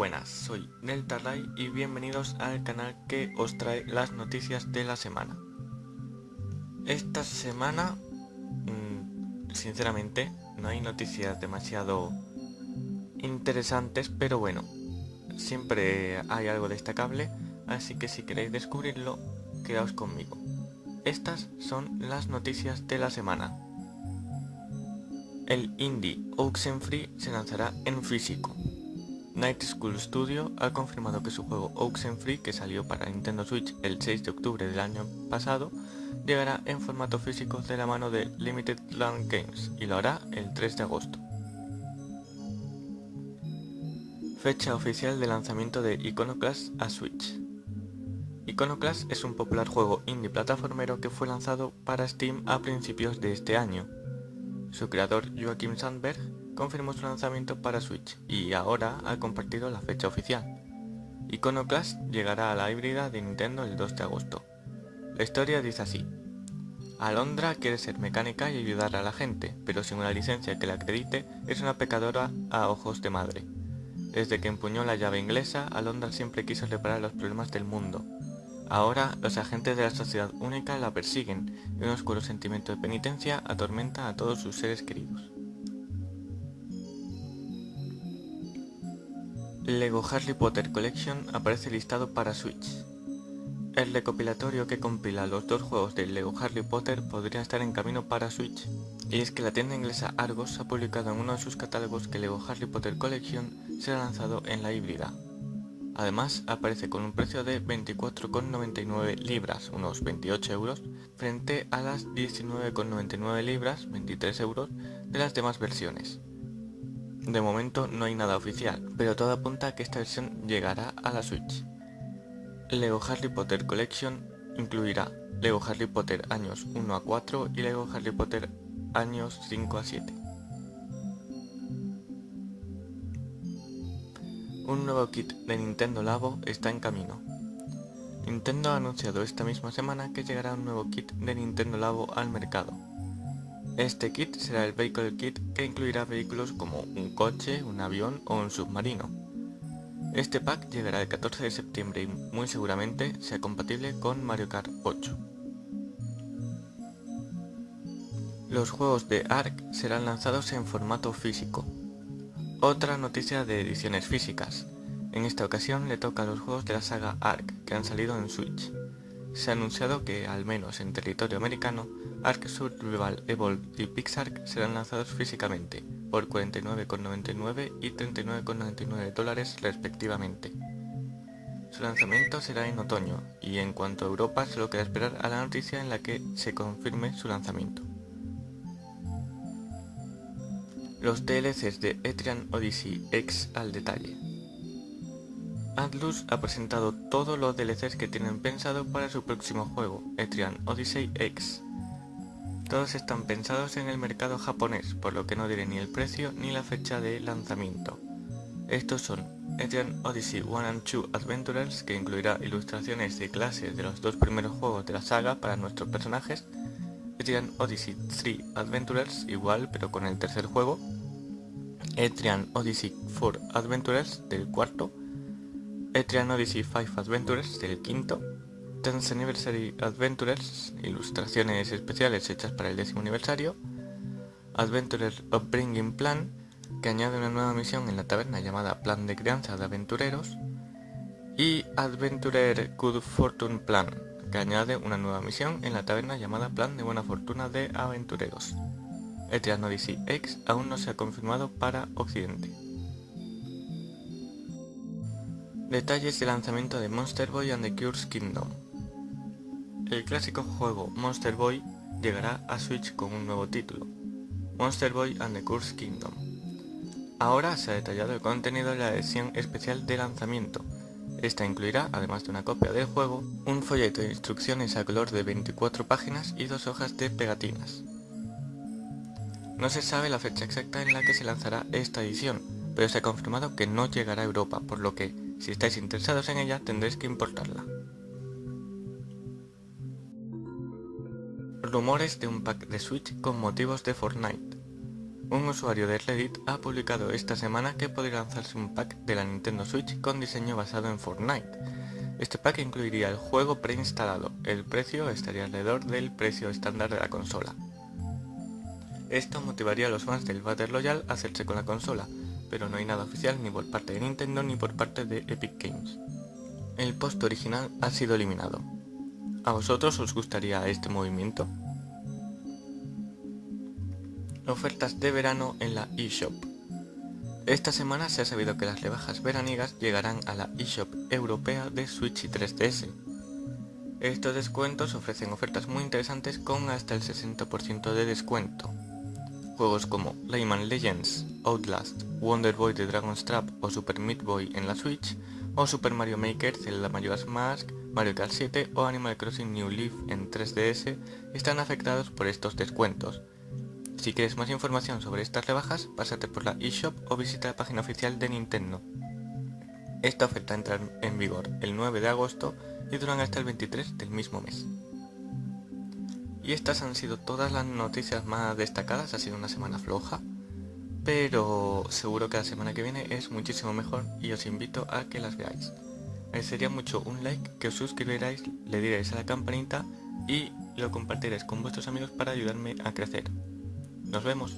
buenas, soy Deltarray y bienvenidos al canal que os trae las noticias de la semana. Esta semana, mmm, sinceramente, no hay noticias demasiado interesantes, pero bueno, siempre hay algo destacable, así que si queréis descubrirlo, quedaos conmigo. Estas son las noticias de la semana. El indie Oxenfree se lanzará en físico. Night School Studio ha confirmado que su juego Oxenfree, que salió para Nintendo Switch el 6 de octubre del año pasado, llegará en formato físico de la mano de Limited Land Games y lo hará el 3 de agosto. Fecha oficial de lanzamiento de Iconoclast a Switch. Iconoclast es un popular juego indie plataformero que fue lanzado para Steam a principios de este año. Su creador Joachim Sandberg confirmó su lanzamiento para Switch y ahora ha compartido la fecha oficial. Iconoclast llegará a la híbrida de Nintendo el 2 de agosto. La historia dice así. Alondra quiere ser mecánica y ayudar a la gente, pero sin una licencia que la acredite, es una pecadora a ojos de madre. Desde que empuñó la llave inglesa, Alondra siempre quiso reparar los problemas del mundo. Ahora, los agentes de la sociedad única la persiguen y un oscuro sentimiento de penitencia atormenta a todos sus seres queridos. Lego Harry Potter Collection aparece listado para Switch. El recopilatorio que compila los dos juegos de Lego Harry Potter podría estar en camino para Switch, y es que la tienda inglesa Argos ha publicado en uno de sus catálogos que Lego Harry Potter Collection será lanzado en la híbrida. Además, aparece con un precio de 24,99 libras, unos 28 euros, frente a las 19,99 libras, 23 euros, de las demás versiones. De momento no hay nada oficial, pero todo apunta a que esta versión llegará a la Switch. Lego Harry Potter Collection incluirá Lego Harry Potter años 1 a 4 y Lego Harry Potter años 5 a 7. Un nuevo kit de Nintendo Labo está en camino. Nintendo ha anunciado esta misma semana que llegará un nuevo kit de Nintendo Labo al mercado. Este kit será el Vehicle Kit que incluirá vehículos como un coche, un avión o un submarino. Este pack llegará el 14 de septiembre y muy seguramente sea compatible con Mario Kart 8. Los juegos de ARK serán lanzados en formato físico. Otra noticia de ediciones físicas. En esta ocasión le toca a los juegos de la saga ARK que han salido en Switch. Se ha anunciado que, al menos en territorio americano, Ark Survival Evolved y Pixark serán lanzados físicamente, por 49,99 y 39,99 dólares respectivamente. Su lanzamiento será en otoño, y en cuanto a Europa solo queda esperar a la noticia en la que se confirme su lanzamiento. Los DLCs de Etrian Odyssey X al detalle. Atlus ha presentado todos los DLCs que tienen pensado para su próximo juego, Etrian Odyssey X, todos están pensados en el mercado japonés, por lo que no diré ni el precio ni la fecha de lanzamiento. Estos son Etrian Odyssey 1 and 2 Adventurers, que incluirá ilustraciones de clases de los dos primeros juegos de la saga para nuestros personajes, Etrian Odyssey 3 Adventurers, igual pero con el tercer juego, Etrian Odyssey 4 Adventurers del cuarto, Etrian Odyssey 5 Adventures del quinto, 10th Anniversary Adventures, ilustraciones especiales hechas para el décimo aniversario, Adventurer Upbringing Plan, que añade una nueva misión en la taberna llamada Plan de Crianza de Aventureros, y Adventurer Good Fortune Plan, que añade una nueva misión en la taberna llamada Plan de Buena Fortuna de Aventureros. Etrian Odyssey X aún no se ha confirmado para Occidente. Detalles de lanzamiento de Monster Boy and the Cures Kingdom el clásico juego Monster Boy llegará a Switch con un nuevo título, Monster Boy and the Curse Kingdom. Ahora se ha detallado el contenido de la edición especial de lanzamiento. Esta incluirá, además de una copia del juego, un folleto de instrucciones a color de 24 páginas y dos hojas de pegatinas. No se sabe la fecha exacta en la que se lanzará esta edición, pero se ha confirmado que no llegará a Europa, por lo que, si estáis interesados en ella, tendréis que importarla. Rumores de un pack de Switch con motivos de Fortnite. Un usuario de Reddit ha publicado esta semana que podría lanzarse un pack de la Nintendo Switch con diseño basado en Fortnite. Este pack incluiría el juego preinstalado, el precio estaría alrededor del precio estándar de la consola. Esto motivaría a los fans del Battle Royale a hacerse con la consola, pero no hay nada oficial ni por parte de Nintendo ni por parte de Epic Games. El post original ha sido eliminado. ¿A vosotros os gustaría este movimiento? Ofertas de verano en la eShop. Esta semana se ha sabido que las rebajas veranigas llegarán a la eShop europea de Switch y 3DS. Estos descuentos ofrecen ofertas muy interesantes con hasta el 60% de descuento. Juegos como Rayman Legends, Outlast, Wonder Boy de Dragon's Trap o Super Meat Boy en la Switch, o Super Mario Maker, Zelda Majora's Mask, Mario Kart 7 o Animal Crossing New Leaf en 3DS están afectados por estos descuentos, si quieres más información sobre estas rebajas, pásate por la eShop o visita la página oficial de Nintendo. Esta oferta entra en vigor el 9 de agosto y duran hasta el 23 del mismo mes. Y estas han sido todas las noticias más destacadas, ha sido una semana floja, pero seguro que la semana que viene es muchísimo mejor y os invito a que las veáis. Sería mucho un like, que os suscribiráis, le diréis a la campanita y lo compartiréis con vuestros amigos para ayudarme a crecer. Nos vemos.